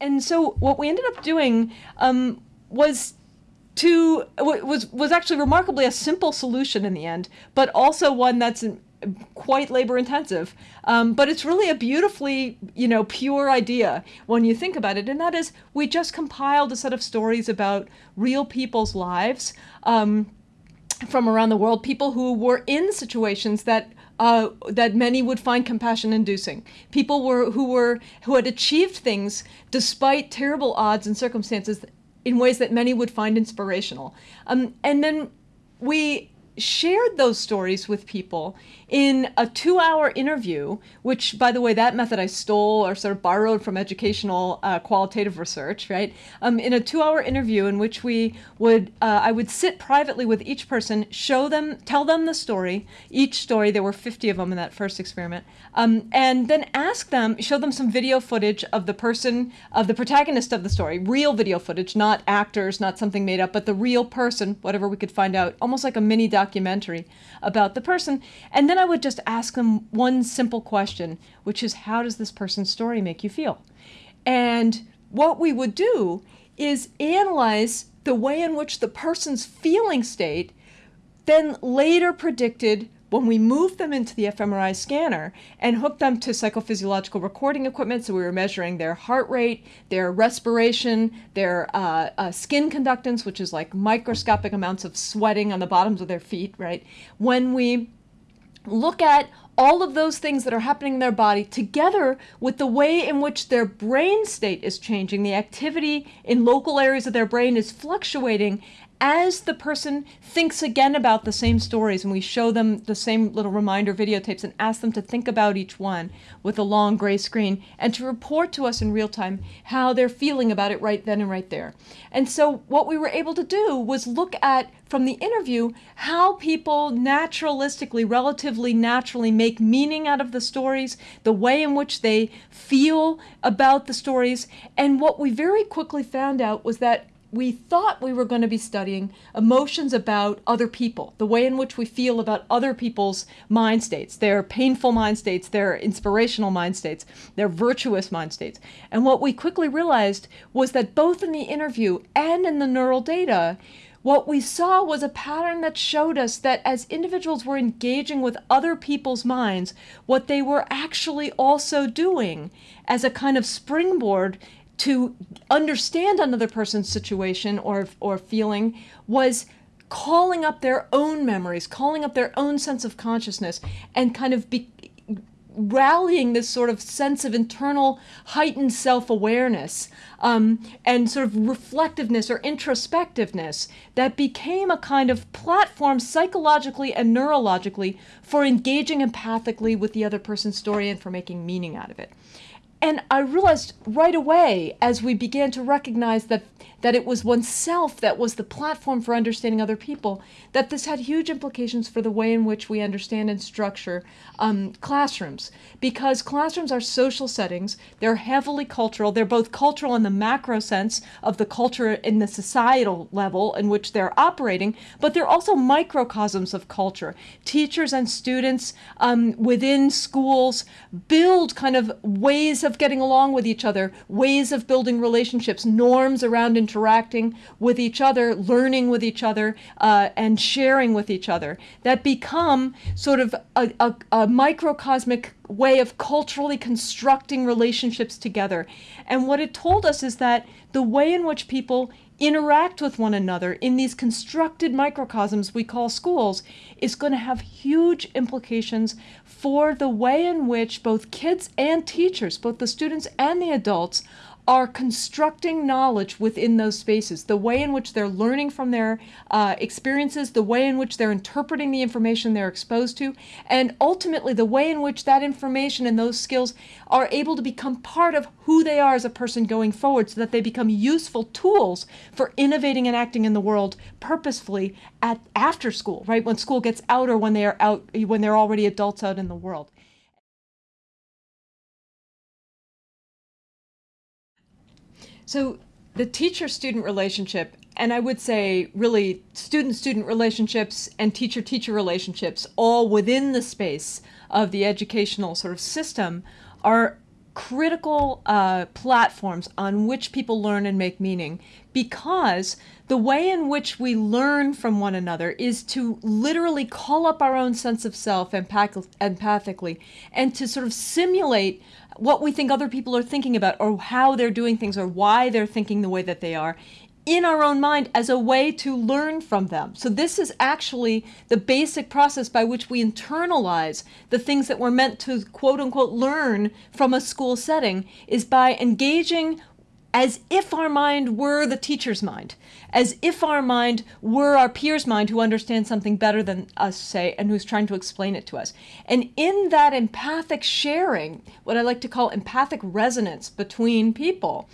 And so what we ended up doing um, was to was was actually remarkably a simple solution in the end, but also one that's quite labor intensive. Um, but it's really a beautifully, you know, pure idea when you think about it. And that is, we just compiled a set of stories about real people's lives um, from around the world, people who were in situations that uh, that many would find compassion inducing. People were who were who had achieved things despite terrible odds and circumstances in ways that many would find inspirational. Um, and then we shared those stories with people in a two hour interview, which, by the way, that method I stole or sort of borrowed from educational uh, qualitative research, right? Um, in a two hour interview in which we would, uh, I would sit privately with each person, show them, tell them the story, each story, there were 50 of them in that first experiment, um, and then ask them, show them some video footage of the person, of the protagonist of the story, real video footage, not actors, not something made up, but the real person, whatever we could find out, almost like a mini documentary about the person. And then I would just ask them one simple question, which is, how does this person's story make you feel? And what we would do is analyze the way in which the person's feeling state then later predicted when we moved them into the fMRI scanner and hooked them to psychophysiological recording equipment, so we were measuring their heart rate, their respiration, their uh, uh, skin conductance, which is like microscopic amounts of sweating on the bottoms of their feet, right? When we look at all of those things that are happening in their body together with the way in which their brain state is changing, the activity in local areas of their brain is fluctuating, as the person thinks again about the same stories and we show them the same little reminder videotapes and ask them to think about each one with a long gray screen and to report to us in real time how they're feeling about it right then and right there. And so what we were able to do was look at from the interview how people naturalistically, relatively naturally make meaning out of the stories, the way in which they feel about the stories. And what we very quickly found out was that we thought we were going to be studying emotions about other people, the way in which we feel about other people's mind states, their painful mind states, their inspirational mind states, their virtuous mind states. And what we quickly realized was that both in the interview and in the neural data, what we saw was a pattern that showed us that as individuals were engaging with other people's minds, what they were actually also doing as a kind of springboard to understand another person's situation or, or feeling was calling up their own memories, calling up their own sense of consciousness, and kind of be, rallying this sort of sense of internal heightened self-awareness um, and sort of reflectiveness or introspectiveness that became a kind of platform psychologically and neurologically for engaging empathically with the other person's story and for making meaning out of it. And I realized right away as we began to recognize that that it was oneself that was the platform for understanding other people, that this had huge implications for the way in which we understand and structure um, classrooms. Because classrooms are social settings, they're heavily cultural, they're both cultural in the macro sense of the culture in the societal level in which they're operating, but they're also microcosms of culture. Teachers and students um, within schools build kind of ways of getting along with each other, ways of building relationships, norms around interacting with each other, learning with each other, uh, and sharing with each other that become sort of a, a, a microcosmic way of culturally constructing relationships together. And what it told us is that the way in which people interact with one another in these constructed microcosms we call schools is going to have huge implications for the way in which both kids and teachers, both the students and the adults, are constructing knowledge within those spaces, the way in which they're learning from their uh, experiences, the way in which they're interpreting the information they're exposed to, and ultimately the way in which that information and those skills are able to become part of who they are as a person going forward so that they become useful tools for innovating and acting in the world purposefully at after school, right? When school gets out or when they are out, when they're already adults out in the world. So the teacher-student relationship, and I would say really student-student relationships and teacher-teacher relationships, all within the space of the educational sort of system, are critical uh, platforms on which people learn and make meaning. Because the way in which we learn from one another is to literally call up our own sense of self empath- empathically and to sort of simulate what we think other people are thinking about or how they're doing things or why they're thinking the way that they are in our own mind as a way to learn from them. So this is actually the basic process by which we internalize the things that we're meant to quote unquote learn from a school setting is by engaging as if our mind were the teacher's mind, as if our mind were our peer's mind who understands something better than us, say, and who's trying to explain it to us. And in that empathic sharing, what I like to call empathic resonance between people,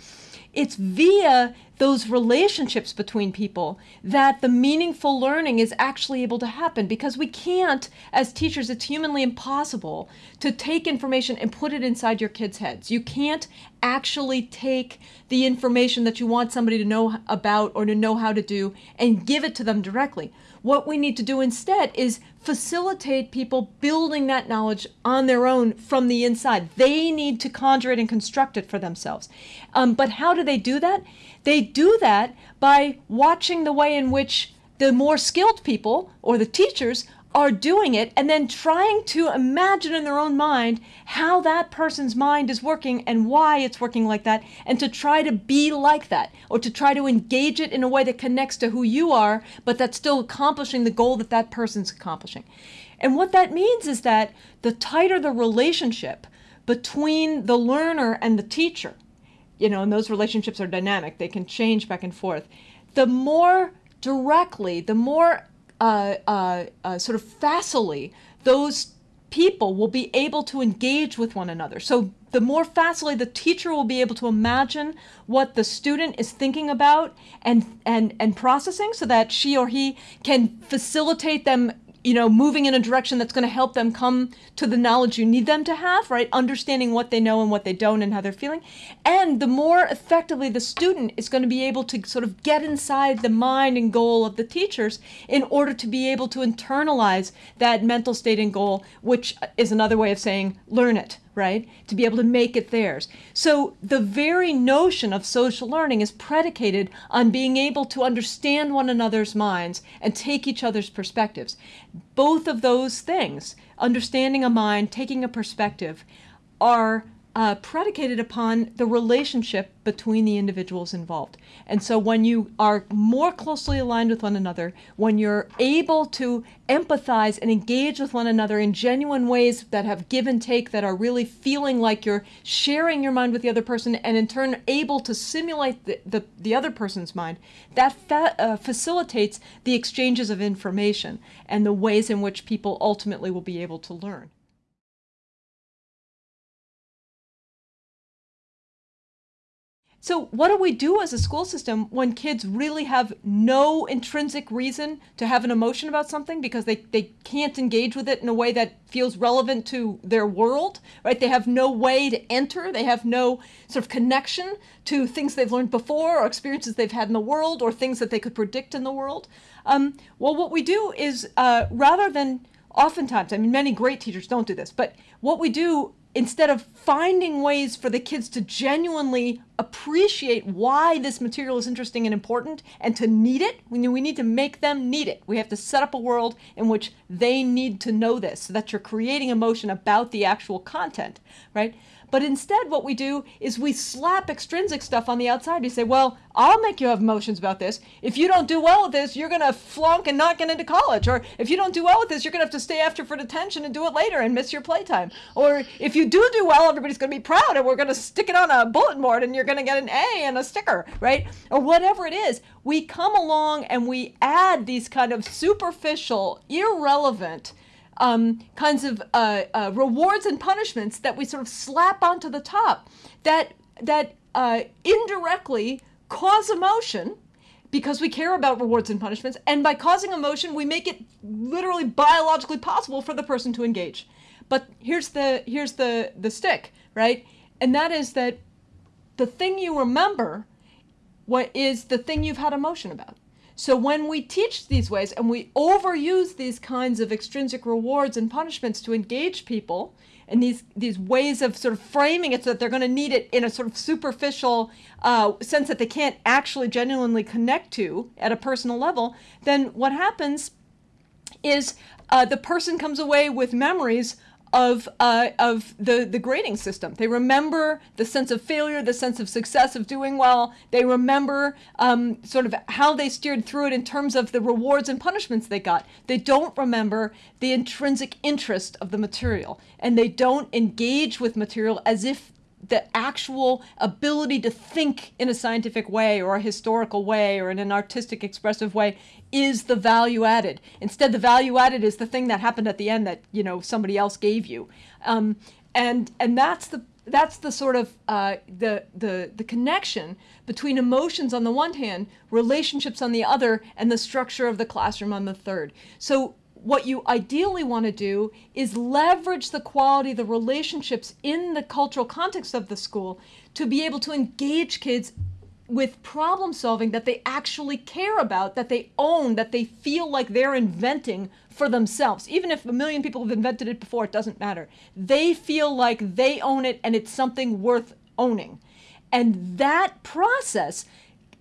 it's via those relationships between people that the meaningful learning is actually able to happen because we can't as teachers it's humanly impossible to take information and put it inside your kids heads. You can't actually take the information that you want somebody to know about or to know how to do and give it to them directly what we need to do instead is facilitate people building that knowledge on their own from the inside. They need to conjure it and construct it for themselves. Um, but how do they do that? They do that by watching the way in which the more skilled people or the teachers are doing it and then trying to imagine in their own mind how that person's mind is working and why it's working like that and to try to be like that or to try to engage it in a way that connects to who you are but that's still accomplishing the goal that that person's accomplishing. And what that means is that the tighter the relationship between the learner and the teacher, you know, and those relationships are dynamic, they can change back and forth, the more directly, the more uh, uh, uh, sort of facilely those people will be able to engage with one another. So the more facilely the teacher will be able to imagine what the student is thinking about and and and processing so that she or he can facilitate them you know, moving in a direction that's going to help them come to the knowledge you need them to have, right? Understanding what they know and what they don't and how they're feeling. And the more effectively the student is going to be able to sort of get inside the mind and goal of the teachers in order to be able to internalize that mental state and goal, which is another way of saying learn it, right? To be able to make it theirs. So the very notion of social learning is predicated on being able to understand one another's minds and take each other's perspectives. Both of those things, understanding a mind, taking a perspective, are uh, predicated upon the relationship between the individuals involved. And so when you are more closely aligned with one another, when you're able to empathize and engage with one another in genuine ways that have give and take, that are really feeling like you're sharing your mind with the other person and in turn able to simulate the, the, the other person's mind, that fa uh, facilitates the exchanges of information and the ways in which people ultimately will be able to learn. So what do we do as a school system when kids really have no intrinsic reason to have an emotion about something because they, they can't engage with it in a way that feels relevant to their world, right? They have no way to enter. They have no sort of connection to things they've learned before or experiences they've had in the world or things that they could predict in the world. Um, well, what we do is uh, rather than oftentimes, I mean, many great teachers don't do this, but what we do instead of finding ways for the kids to genuinely appreciate why this material is interesting and important and to need it, we need to make them need it. We have to set up a world in which they need to know this so that you're creating emotion about the actual content, right? But instead, what we do is we slap extrinsic stuff on the outside. We say, well, I'll make you have emotions about this. If you don't do well with this, you're going to flunk and not get into college. Or if you don't do well with this, you're going to have to stay after for detention and do it later and miss your playtime. Or if you do do well, everybody's going to be proud and we're going to stick it on a bulletin board and you're going to get an A and a sticker, right? Or whatever it is. We come along and we add these kind of superficial, irrelevant, um, kinds of uh, uh, rewards and punishments that we sort of slap onto the top that that uh, indirectly cause emotion because we care about rewards and punishments. And by causing emotion we make it literally biologically possible for the person to engage. But here's the here's the the stick right? And that is that the thing you remember what is the thing you've had emotion about so when we teach these ways and we overuse these kinds of extrinsic rewards and punishments to engage people and these these ways of sort of framing it so that they're going to need it in a sort of superficial uh, sense that they can't actually genuinely connect to at a personal level, then what happens is uh, the person comes away with memories of uh, of the the grading system. They remember the sense of failure, the sense of success of doing well. They remember um, sort of how they steered through it in terms of the rewards and punishments they got. They don't remember the intrinsic interest of the material, and they don't engage with material as if the actual ability to think in a scientific way or a historical way or in an artistic expressive way is the value added. Instead the value added is the thing that happened at the end that you know somebody else gave you. Um, and and that's the that's the sort of uh, the, the the connection between emotions on the one hand relationships on the other and the structure of the classroom on the third. So what you ideally want to do is leverage the quality, the relationships in the cultural context of the school to be able to engage kids with problem solving that they actually care about, that they own, that they feel like they're inventing for themselves. Even if a million people have invented it before, it doesn't matter. They feel like they own it and it's something worth owning. And that process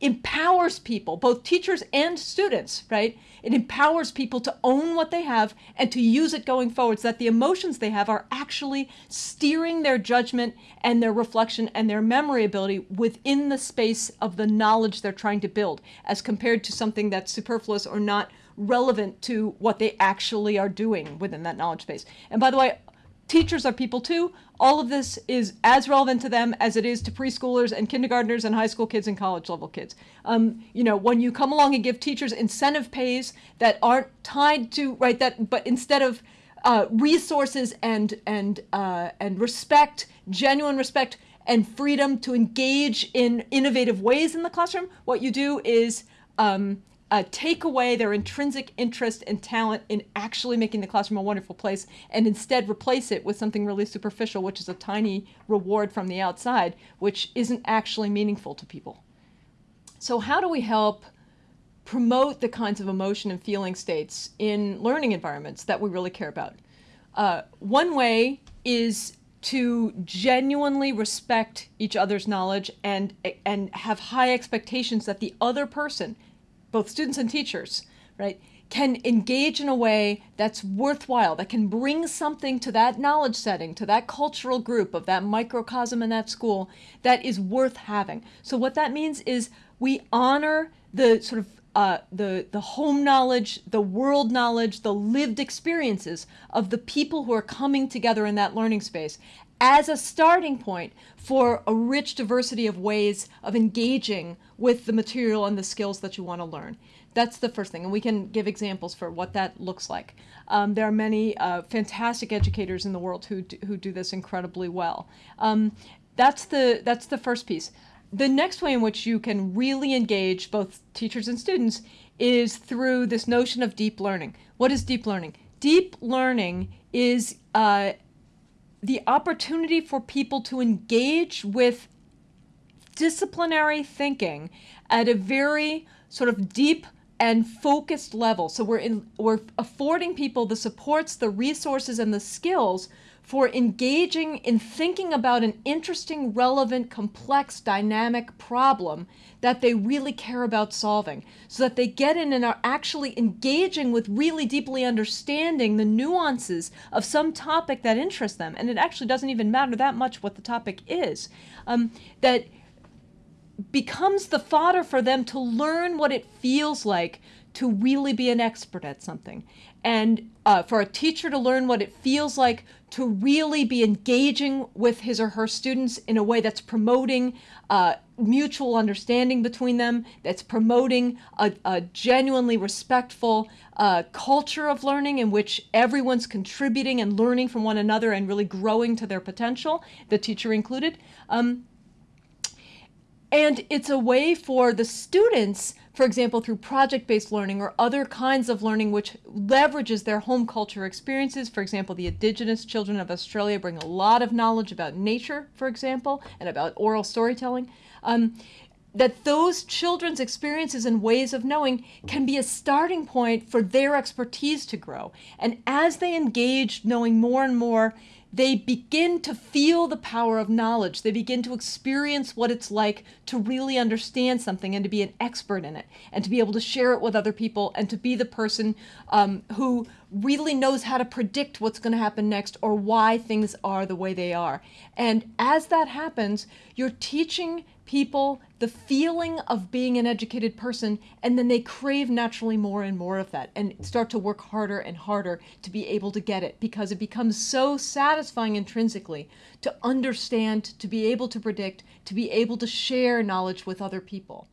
empowers people, both teachers and students, right? It empowers people to own what they have and to use it going forward so that the emotions they have are actually steering their judgment and their reflection and their memory ability within the space of the knowledge they're trying to build as compared to something that's superfluous or not relevant to what they actually are doing within that knowledge space. And by the way, teachers are people too. All of this is as relevant to them as it is to preschoolers and kindergartners and high school kids and college level kids. Um, you know, when you come along and give teachers incentive pays that aren't tied to right that, but instead of uh, resources and and uh, and respect, genuine respect and freedom to engage in innovative ways in the classroom, what you do is um, uh, take away their intrinsic interest and talent in actually making the classroom a wonderful place and instead replace it with something really superficial, which is a tiny reward from the outside, which isn't actually meaningful to people. So how do we help promote the kinds of emotion and feeling states in learning environments that we really care about? Uh, one way is to genuinely respect each other's knowledge and and have high expectations that the other person both students and teachers, right, can engage in a way that's worthwhile, that can bring something to that knowledge setting, to that cultural group of that microcosm in that school that is worth having. So what that means is we honor the sort of uh, the, the home knowledge, the world knowledge, the lived experiences of the people who are coming together in that learning space as a starting point for a rich diversity of ways of engaging with the material and the skills that you want to learn. That's the first thing, and we can give examples for what that looks like. Um, there are many uh, fantastic educators in the world who do, who do this incredibly well. Um, that's the that's the first piece. The next way in which you can really engage both teachers and students is through this notion of deep learning. What is deep learning? Deep learning is uh, the opportunity for people to engage with disciplinary thinking at a very sort of deep and focused level. So we're in, we're affording people the supports, the resources, and the skills for engaging in thinking about an interesting, relevant, complex, dynamic problem that they really care about solving. So that they get in and are actually engaging with really deeply understanding the nuances of some topic that interests them. And it actually doesn't even matter that much what the topic is. Um, that becomes the fodder for them to learn what it feels like to really be an expert at something and uh, for a teacher to learn what it feels like to really be engaging with his or her students in a way that's promoting uh, mutual understanding between them, that's promoting a, a genuinely respectful uh, culture of learning in which everyone's contributing and learning from one another and really growing to their potential, the teacher included. Um, and it's a way for the students, for example, through project-based learning or other kinds of learning which leverages their home culture experiences. For example, the indigenous children of Australia bring a lot of knowledge about nature, for example, and about oral storytelling. Um, that those children's experiences and ways of knowing can be a starting point for their expertise to grow. And as they engage knowing more and more, they begin to feel the power of knowledge. They begin to experience what it's like to really understand something and to be an expert in it and to be able to share it with other people and to be the person um, who really knows how to predict what's going to happen next or why things are the way they are. And as that happens, you're teaching people the feeling of being an educated person and then they crave naturally more and more of that and start to work harder and harder to be able to get it because it becomes so satisfying intrinsically to understand to be able to predict to be able to share knowledge with other people